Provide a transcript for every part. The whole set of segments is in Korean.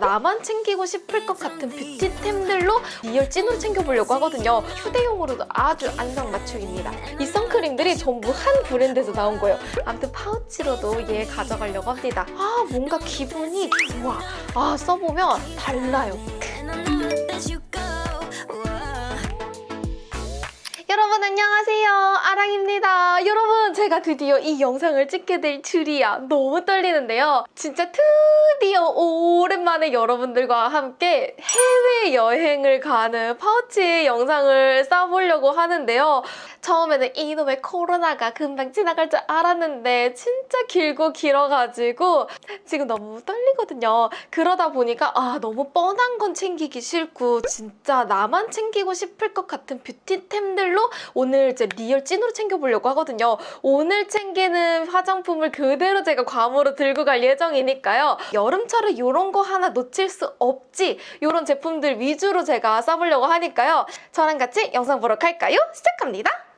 나만 챙기고 싶을 것 같은 beauty템들로 real 찐으로 챙겨보려고 하거든요. 휴대용으로도 아주 안성맞춤입니다. 이 선크림들이 전부 한 브랜드에서 나온 거예요. 아무튼 파우치로도 얘 가져가려고 합니다. 아 뭔가 기분이 좋아. 아 써보면 달라요. 여러분 안녕하세요. 아랑입니다. 여러분 제가 드디어 이 영상을 찍게 될 줄이야. 너무 떨리는데요. 진짜 드디어 오랜만에 여러분들과 함께 해외여행을 가는 파우치 영상을 싸보려고 하는데요. 처음에는 이놈의 코로나가 금방 지나갈 줄 알았는데 진짜 길고 길어가지고 지금 너무 떨리거든요. 그러다 보니까 아 너무 뻔한 건 챙기기 싫고 진짜 나만 챙기고 싶을 것 같은 beauty템들로 오늘 이제 real 찐으로 챙겨보려고 하거든요. 오늘 챙기는 화장품을 그대로 제가 괌으로 들고 갈 예정이니까요. 여름철에 이런 거 하나 놓칠 수 없지 이런 제품들 위주로 제가 써보려고 하니까요. 저랑 같이 영상 보러 갈까요? 시작합니다.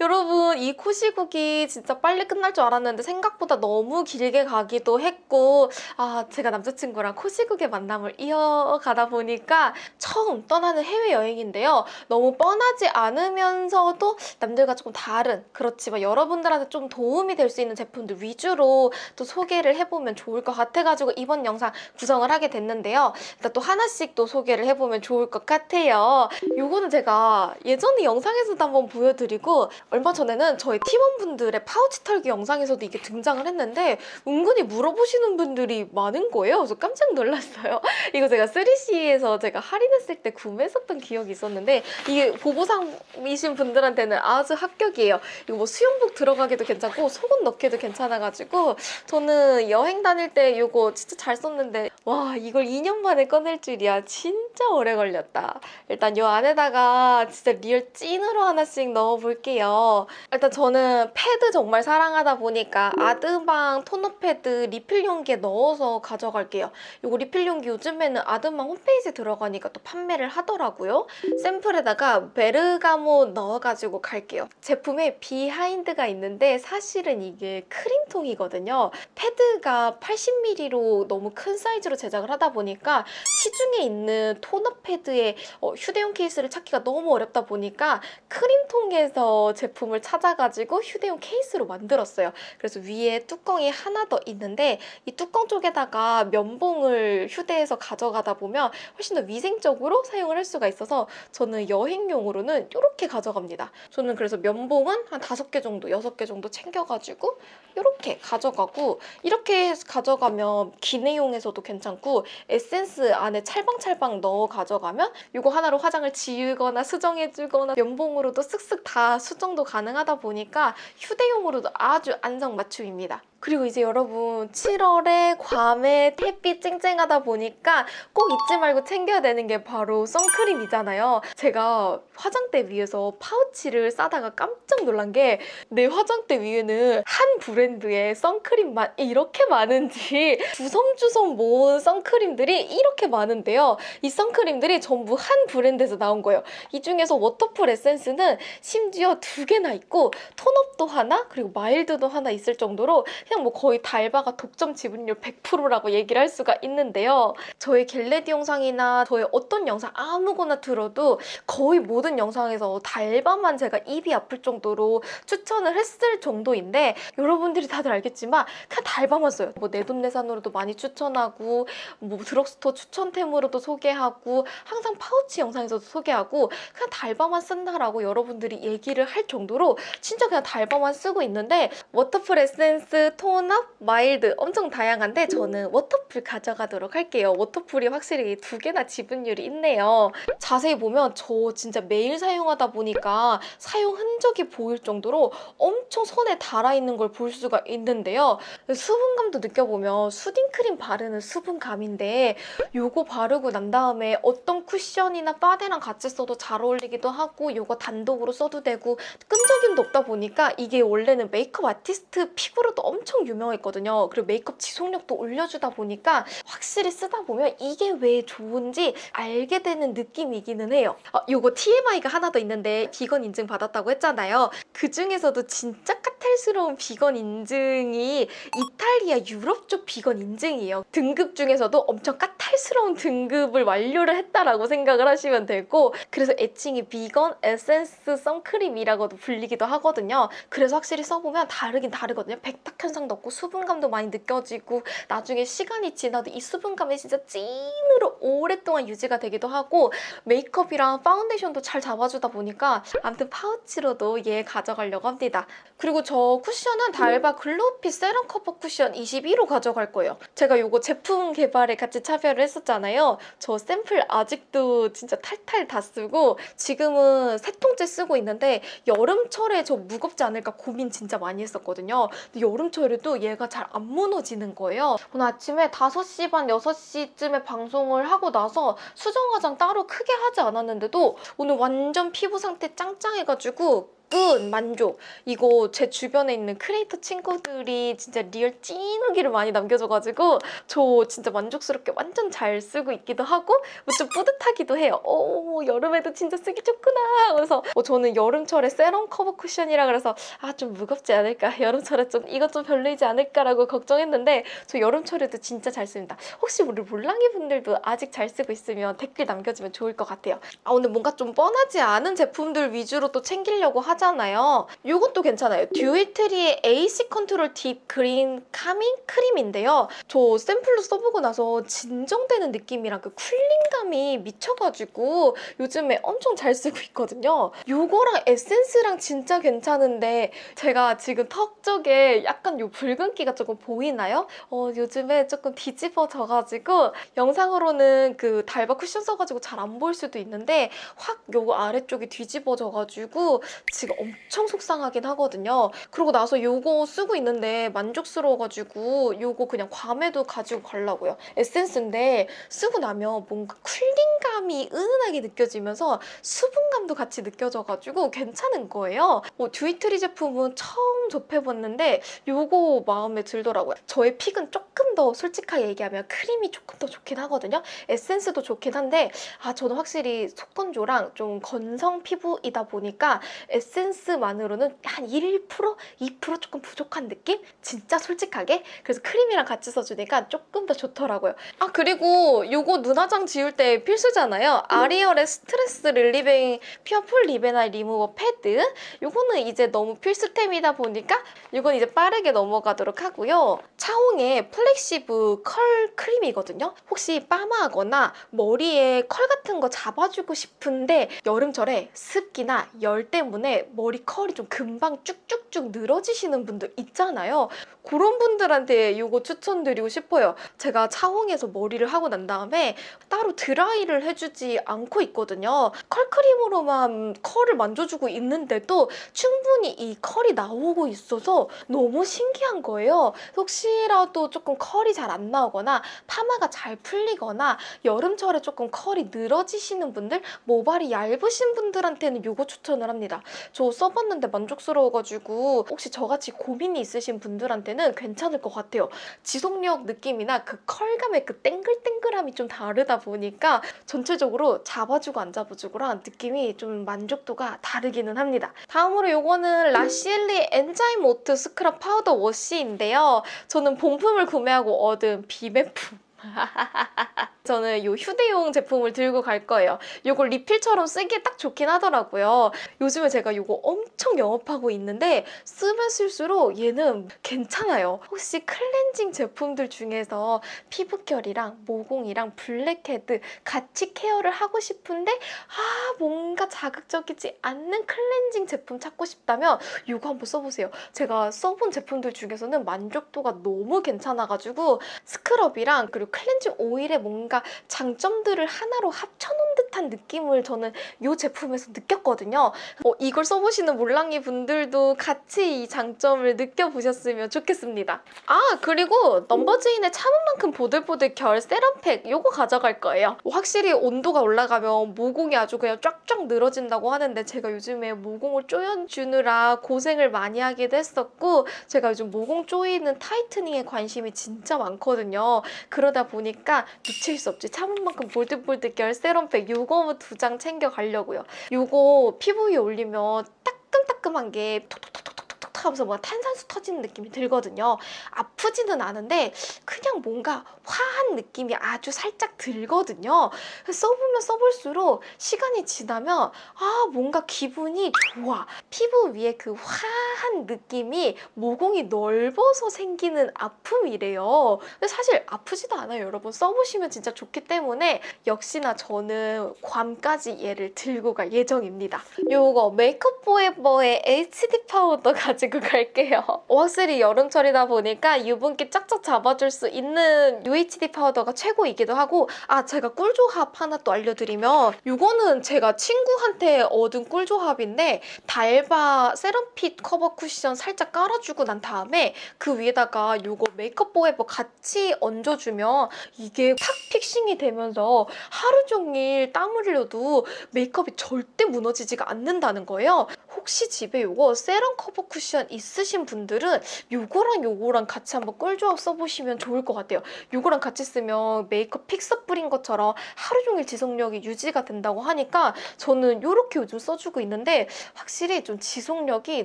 여러분 이 코시국이 진짜 빨리 끝날 줄 알았는데 생각보다 너무 길게 가기도 했고 아 제가 남자친구랑 코시국의 만남을 이어가다 보니까 처음 떠나는 해외여행인데요. 너무 뻔하지 않으면서도 남들과 조금 다른 그렇지만 여러분들한테 좀 도움이 될 수 있는 제품들 위주로 또 소개를 해보면 좋을 것 같아가지고 이번 영상 구성을 하게 됐는데요. 일단 또 하나씩 또 소개를 해보면 좋을 것 같아요. 요거는 제가 예전에 영상에서도 한번 보여드리고 얼마 전에는 저희 팀원분들의 파우치 털기 영상에서도 이게 등장을 했는데 은근히 물어보시는 분들이 많은 거예요. 그래서 깜짝 놀랐어요. 이거 제가 3CE에서 제가 할인했을 때 구매했었던 기억이 있었는데 이게 보보상이신 분들한테는 아주 합격이에요. 이거 뭐 수영복 들어가기도 괜찮고 속옷 넣기도 괜찮아가지고 저는 여행 다닐 때 이거 진짜 잘 썼는데 와 이걸 2년 만에 꺼낼 줄이야. 진짜 오래 걸렸다. 일단 이 안에다가 진짜 real 찐으로 하나씩 넣어볼게요. 일단 저는 패드 정말 사랑하다 보니까 아드방 토너 패드 리필 용기에 넣어서 가져갈게요. 이거 리필 용기 요즘에는 아드방 홈페이지 들어가니까 또 판매를 하더라고요. 샘플에다가 베르가모 넣어가지고 갈게요. 제품에 비하인드가 있는데 사실은 이게 크림통이거든요. 패드가 80ml로 너무 큰 사이즈로 제작을 하다 보니까 시중에 있는 토너 패드에 어, 휴대용 케이스를 찾기가 너무 어렵다 보니까 크림통에서 제품을 찾아가지고 휴대용 케이스로 만들었어요. 그래서 위에 뚜껑이 하나 더 있는데 이 뚜껑 쪽에다가 면봉을 휴대해서 가져가다 보면 훨씬 더 위생적으로 사용을 할 수가 있어서 저는 여행용으로는 이렇게 가져갑니다. 저는 그래서 면봉은 한 다섯 개 정도, 여섯 개 정도 챙겨가지고 이렇게 가져가고 이렇게 가져가면 기내용에서도 괜찮 고 에센스 안에 찰방찰방 넣어 가져가면 이거 하나로 화장을 지우거나 수정해주거나 면봉으로도 쓱쓱 다 수정도 가능하다 보니까 휴대용으로도 아주 안성맞춤입니다. 그리고 이제 여러분 7월에 괌에 햇빛 쨍쨍하다 보니까 꼭 잊지 말고 챙겨야 되는 게 바로 선크림이잖아요. 제가 화장대 위에서 파우치를 싸다가 깜짝 놀란 게 내 화장대 위에는 한 브랜드의 선크림만 이렇게 많은지 주섬주섬 모은 선크림들이 이렇게 많은데요. 이 선크림들이 전부 한 브랜드에서 나온 거예요. 이 중에서 Waterfull Essence는 심지어 두 개나 있고 tone up도 하나 그리고 mild도 하나 있을 정도로 그냥 뭐 거의 달바가 독점 지분율 100%라고 얘기를 할 수가 있는데요. 저의 get ready 영상이나 저의 어떤 영상 아무거나 들어도 거의 모든 영상에서 달바만 제가 입이 아플 정도로 추천을 했을 정도인데 여러분들이 다들 알겠지만 그냥 달바만 써요. 뭐 내돈내산으로도 많이 추천하고 뭐 드럭스토어 추천템으로도 소개하고 항상 파우치 영상에서도 소개하고 그냥 달바만 쓴다라고 여러분들이 얘기를 할 정도로 진짜 그냥 달바만 쓰고 있는데 Waterfull Essence, tone up, mild 엄청 다양한데 저는 Waterfull 가져가도록 할게요. Waterfull이 확실히 두 개나 지분율이 있네요. 자세히 보면 저 진짜 매일 사용하다 보니까 사용 흔적이 보일 정도로 엄청 손에 달아있는 걸 볼 수가 있는데요. 수분감도 느껴보면 수딩크림 바르는 수분 감인데 요거 바르고 난 다음에 어떤 쿠션이나 바데랑 같이 써도 잘 어울리기도 하고 요거 단독으로 써도 되고 끈적임도 없다 보니까 이게 원래는 메이크업 아티스트 피부로도 엄청 유명했거든요. 그리고 메이크업 지속력도 올려주다 보니까 확실히 쓰다 보면 이게 왜 좋은지 알게 되는 느낌이기는 해요. 어, 요거 TMI가 하나 더 있는데 비건 인증 받았다고 했잖아요. 그 중에서도 진짜 까탈 까탈스러운 비건 인증이 이탈리아 유럽 쪽 비건 인증이에요. 등급 중에서도 엄청 까탈스러운 등급을 완료를 했다라고 생각을 하시면 되고 그래서 애칭이 비건 에센스 선크림이라고도 불리기도 하거든요. 그래서 확실히 써보면 다르긴 다르거든요. 백탁 현상도 없고 수분감도 많이 느껴지고 나중에 시간이 지나도 이 수분감이 진짜 찐으로 오랫동안 유지가 되기도 하고 메이크업이랑 파운데이션도 잘 잡아주다 보니까 아무튼 파우치로도 얘 가져가려고 합니다. 그리고 저 쿠션은 달바 Glow Fit Serum Cover Cushion 21호 가져갈 거예요. 제가 이거 제품 개발에 같이 참여를 했었잖아요. 저 샘플 아직도 진짜 탈탈 다 쓰고 지금은 세 통째 쓰고 있는데 여름철에 저 무겁지 않을까 고민 진짜 많이 했었거든요. 근데 여름철에도 얘가 잘 안 무너지는 거예요. 오늘 아침에 5시 반, 6시쯤에 방송을 하고 나서 수정 화장 따로 크게 하지 않았는데도 오늘 완전 피부 상태 짱짱해가지고 끝 만족. 이거 제 주변에 있는 크리에이터 친구들이 진짜 real 찐 후기를 많이 남겨줘가지고 저 진짜 만족스럽게 완전 잘 쓰고 있기도 하고 뭐좀 뿌듯하기도 해요. 오 여름에도 진짜 쓰기 좋구나 그래서. 어, 저는 여름철에 Serum Cover Cushion이라 그래서 아 좀 무겁지 않을까? 여름철에 좀 이것 좀 별로이지 않을까라고 걱정했는데 저 여름철에도 진짜 잘 씁니다. 혹시 우리 몰랑이 분들도 아직 잘 쓰고 있으면 댓글 남겨주면 좋을 것 같아요. 아 오늘 뭔가 좀 뻔하지 않은 제품들 위주로 또 챙기려고 하지 하잖아요. 이것도 괜찮아요. 듀이트리의 AC 컨트롤 딥 그린 카밍 크림인데요. 저 샘플로 써보고 나서 진정되는 느낌이랑 그 cooling감이 미쳐가지고 요즘에 엄청 잘 쓰고 있거든요. 이거랑 에센스랑 진짜 괜찮은데 제가 지금 턱 쪽에 약간 요 붉은기가 조금 보이나요? 어, 요즘에 조금 뒤집어져가지고 영상으로는 그 달바 쿠션 써가지고 잘 안 보일 수도 있는데 확 요 아래쪽이 뒤집어져가지고 지금 엄청 속상하긴 하거든요. 그러고 나서 요거 쓰고 있는데 만족스러워가지고 요거 그냥 괌에도 가지고 가려고요. 에센스인데 쓰고 나면 뭔가 cooling감이 은은하게 느껴지면서 수분감도 같이 느껴져가지고 괜찮은 거예요. 어, 듀이트리 제품은 처음 접해봤는데 요거 마음에 들더라고요. 저의 pick은 조금 더 솔직하게 얘기하면 크림이 조금 더 좋긴 하거든요. 에센스도 좋긴 한데 아 저는 확실히 속건조랑 좀 건성 피부이다 보니까 에센스 만으로는 한 1%? 2% 조금 부족한 느낌? 진짜 솔직하게? 그래서 크림이랑 같이 써주니까 조금 더 좋더라고요. 아 그리고 이거 눈화장 지울 때 필수잖아요. 아리얼의 스트레스 릴리빙 퓨어 풀 리베나이 리무버 패드 이거는 이제 너무 필수템이다 보니까 이건 이제 빠르게 넘어가도록 하고요. 차홍의 Flexive Curl Cream이거든요. 혹시 빠마하거나 머리에 컬 같은 거 잡아주고 싶은데 여름철에 습기나 열 때문에 머리 컬이 좀 금방 쭉쭉쭉 늘어지시는 분들 있잖아요. 그런 분들한테 이거 추천드리고 싶어요. 제가 차홍에서 머리를 하고 난 다음에 따로 드라이를 해주지 않고 있거든요. 컬크림으로만 컬을 만져주고 있는데도 충분히 이 컬이 나오고 있어서 너무 신기한 거예요. 혹시라도 조금 컬이 잘 안 나오거나 파마가 잘 풀리거나 여름철에 조금 컬이 늘어지시는 분들, 모발이 얇으신 분들한테는 이거 추천을 합니다. 저 써봤는데 만족스러워가지고 혹시 저같이 고민이 있으신 분들한테는 괜찮을 것 같아요. 지속력 느낌이나 그 컬감의 그 땡글땡글함이 좀 다르다 보니까 전체적으로 잡아주고 안 잡아주고랑 느낌이 좀 만족도가 다르기는 합니다. 다음으로 이거는 라시엘리 Enzyme Oat Scrub Powder Wash인데요. 저는 본품을 구매하고 얻은 비매품. 저는 이 휴대용 제품을 들고 갈 거예요. 이걸 리필처럼 쓰기에 딱 좋긴 하더라고요. 요즘에 제가 이거 엄청 영업하고 있는데 쓰면 쓸수록 얘는 괜찮아요. 혹시 클렌징 제품들 중에서 피부결이랑 모공이랑 블랙헤드 같이 care를 하고 싶은데 아 뭔가 자극적이지 않는 클렌징 제품 찾고 싶다면 이거 한번 써보세요. 제가 써본 제품들 중에서는 만족도가 너무 괜찮아가지고 스크럽이랑 그리고 클렌징 오일에 뭔가 장점들을 하나로 합쳐놓은 듯한 느낌을 저는 이 제품에서 느꼈거든요. 어, 이걸 써보시는 몰랑이 분들도 같이 이 장점을 느껴보셨으면 좋겠습니다. 아 그리고 넘버즈인의 참은 만큼 보들보들 결 세럼팩 이거 가져갈 거예요. 확실히 온도가 올라가면 모공이 아주 그냥 쫙쫙 늘어진다고 하는데 제가 요즘에 모공을 조여주느라 고생을 많이 하기도 했었고 제가 요즘 모공 조이는 타이트닝에 관심이 진짜 많거든요. 그러다 보니까 놓칠 수 없지. 참은 만큼 볼드볼드 결 세럼팩 요거 두 장 챙겨 가려고요. 요거 피부 위에 올리면 따끔따끔한 게 톡톡톡톡 하면서 뭔가 탄산수 터지는 느낌이 들거든요. 아프지는 않은데 그냥 뭔가 화한 느낌이 아주 살짝 들거든요. 써보면 써볼수록 시간이 지나면 아 뭔가 기분이 좋아. 피부 위에 그 화한 느낌이 모공이 넓어서 생기는 아픔이래요. 근데 사실 아프지도 않아요, 여러분. 써보시면 진짜 좋기 때문에 역시나 저는 괌까지 얘를 들고 갈 예정입니다. 요거 메이크업 포에버의 HD 파우더 가지고 갈게요. 확실히 여름철이다 보니까 유분기 쫙쫙 잡아줄 수 있는 UHD 파우더가 최고이기도 하고 아 제가 꿀조합 하나 또 알려드리면 요거는 제가 친구한테 얻은 꿀조합인데 달바 세럼핏 커버 쿠션 살짝 깔아주고 난 다음에 그 위에다가 요거 메이크업 포에버 같이 얹어주면 이게 탁 fixing이 되면서 하루 종일 땀 흘려도 메이크업이 절대 무너지지가 않는다는 거예요. 혹시 집에 요거 세럼 커버 쿠션 있으신 분들은 요거랑 요거랑 같이 한번 꿀조합 써보시면 좋을 것 같아요. 요거랑 같이 쓰면 메이크업 픽서 뿌린 것처럼 하루 종일 지속력이 유지가 된다고 하니까 저는 요렇게 요즘 써주고 있는데 확실히 좀 지속력이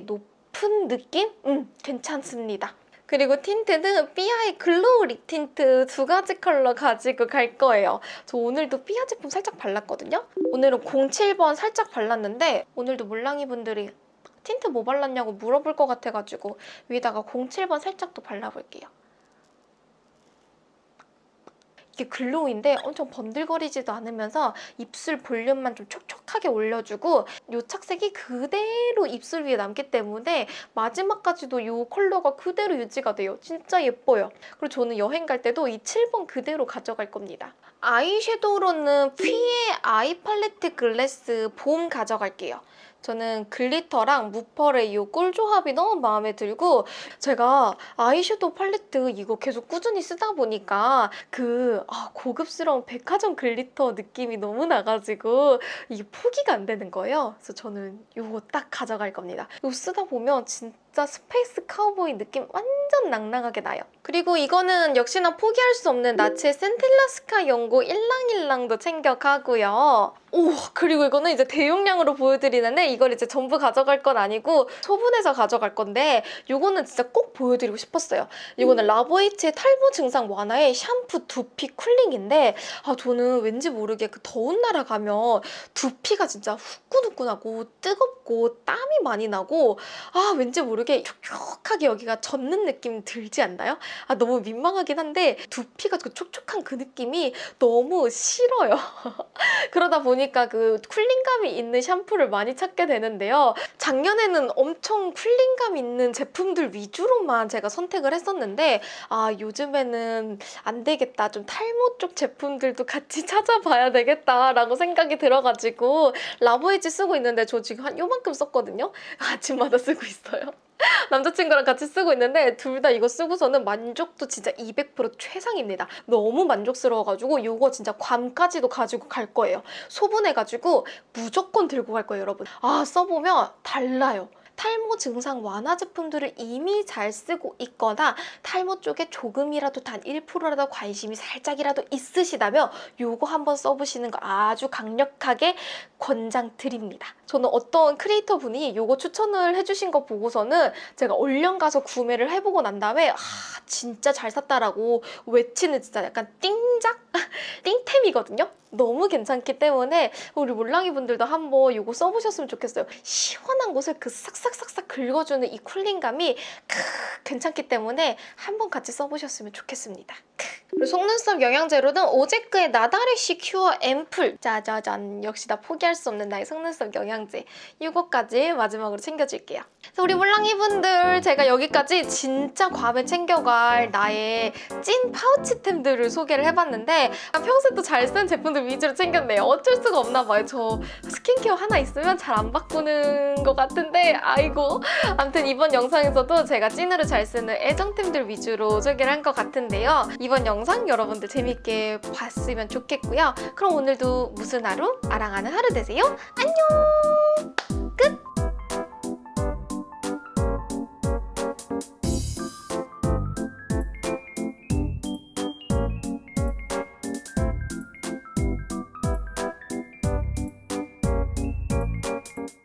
높은 느낌? 음, 괜찮습니다. 그리고 틴트는 삐아의 글로우 립 틴트 두 가지 컬러 가지고 갈 거예요. 저 오늘도 삐아 제품 살짝 발랐거든요. 오늘은 07번 살짝 발랐는데 오늘도 몰랑이 분들이 틴트 뭐 발랐냐고 물어볼 것 같아가지고 위에다가 07번 살짝 또 발라볼게요. 이게 glow인데 엄청 번들거리지도 않으면서 입술 볼륨만 좀 촉촉하게 올려주고 이 착색이 그대로 입술 위에 남기 때문에 마지막까지도 이 컬러가 그대로 유지가 돼요. 진짜 예뻐요. 그리고 저는 여행 갈 때도 이 7번 그대로 가져갈 겁니다. 아이섀도우로는 피의 아이 팔레트 글래스 봄 가져갈게요. 저는 글리터랑 무펄의 이 꿀조합이 너무 마음에 들고 제가 아이섀도우 팔레트 이거 계속 꾸준히 쓰다 보니까 그 아, 고급스러운 백화점 글리터 느낌이 너무 나가지고 이게 포기가 안 되는 거예요. 그래서 저는 이거 딱 가져갈 겁니다. 이거 쓰다 보면 진짜 스페이스 카우보이 느낌 완전 낭낭하게 나요. 그리고 이거는 역시나 포기할 수 없는 나츠의 센텔라 스카 연고 일랑일랑도 챙겨가고요. 오 그리고 이거는 이제 대용량으로 보여드리는데 이걸 이제 전부 가져갈 건 아니고 소분해서 가져갈 건데 이거는 진짜 꼭 보여드리고 싶었어요. 이거는 라보에이치의 탈모 증상 완화의 샴푸 두피 쿨링인데 아 저는 왠지 모르게 그 더운 나라 가면 두피가 진짜 후끈 후끈하고 뜨겁고 땀이 많이 나고 아 왠지 모르게 촉촉하게 여기가 젖는 느낌 들지 않나요? 아 너무 민망하긴 한데 두피가 그 촉촉한 그 느낌이 너무 싫어요. 그러다 보니까 그 쿨링감이 있는 샴푸를 많이 찾게 되는데요. 작년에는 엄청 쿨링감 있는 제품들 위주로만 제가 선택을 했었는데 아 요즘에는 안 되겠다. 좀 탈모 쪽 제품들도 같이 찾아봐야 되겠다라고 생각이 들어가지고 라보이지 쓰고 있는데 저 지금 한 요만큼 썼거든요. 아침마다 쓰고 있어요. 남자친구랑 같이 쓰고 있는데 둘 다 이거 쓰고서는 만족도 진짜 200% 최상입니다. 너무 만족스러워가지고 이거 진짜 괌까지도 가지고 갈 거예요. 소분해가지고 무조건 들고 갈 거예요, 여러분. 아 써보면 달라요. 탈모 증상 완화 제품들을 이미 잘 쓰고 있거나 탈모 쪽에 조금이라도 단 1%라도 관심이 살짝이라도 있으시다면 이거 한번 써보시는 거 아주 강력하게 권장드립니다. 저는 어떤 크리에이터 분이 이거 추천을 해주신 거 보고서는 제가 얼른 가서 구매를 해보고 난 다음에 아 진짜 잘 샀다라고 외치는 진짜 약간 띵작? 띵템이거든요? 너무 괜찮기 때문에 우리 몰랑이 분들도 한번 이거 써보셨으면 좋겠어요. 시원한 곳을 그 싹싹싹싹 긁어주는 이 쿨링감이 크, 괜찮기 때문에 한번 같이 써보셨으면 좋겠습니다. 그리고 속눈썹 영양제로는 오제크의 나다레시 큐어 앰플 짜자잔 역시 나 포기할 수 없는 나의 속눈썹 영양제 이거까지 마지막으로 챙겨줄게요. 우리 몰랑이 분들 제가 여기까지 진짜 괌에 챙겨갈 나의 찐 파우치템들을 소개를 해봤는데 평소에 또 잘 쓰는 제품들 위주로 챙겼네요. 어쩔 수가 없나 봐요. 저 스킨케어 하나 있으면 잘 안 바꾸는 것 같은데 아이고 아무튼 이번 영상에서도 제가 찐으로 잘 쓰는 애정템들 위주로 소개를 한 것 같은데요. 이번 영상 여러분들 재밌게 봤으면 좋겠고요. 그럼 오늘도 무슨 하루? 아랑하는 하루 되세요. 안녕!